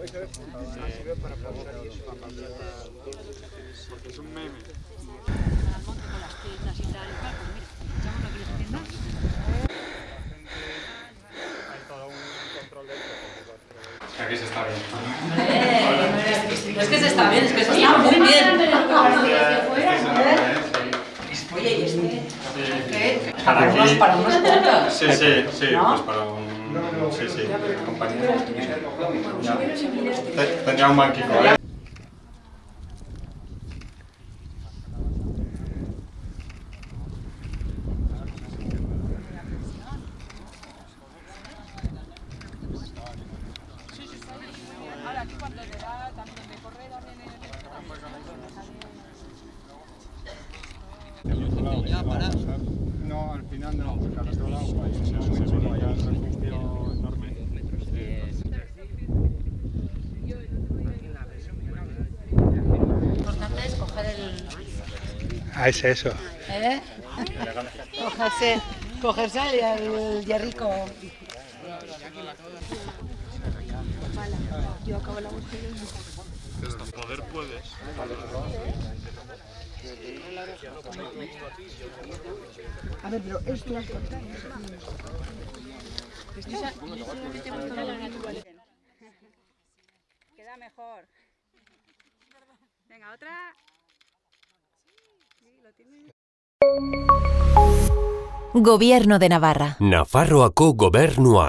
Porque es un meme. Aquí se está bien. Es que se está bien, es que se está muy bien. Oye, ¿y este? ¿Qué? Para unos, aquí. para unos cuantos. Sí, sí, sí, ¿No? pues para un... Sí, sí, compañero. Tenía un banquico, ¿eh? No, al final no, porque al otro lado hay un hay un refugio enorme. Lo importante es coger el... Ah, es eso. ¿Eh? Cogerse, cogerse el, el hierrico. Poder puedes. A ver, pero esto... Queda mejor. Venga, otra. Sí, lo tiene. Gobierno de Navarra. Nafarroako gobernua.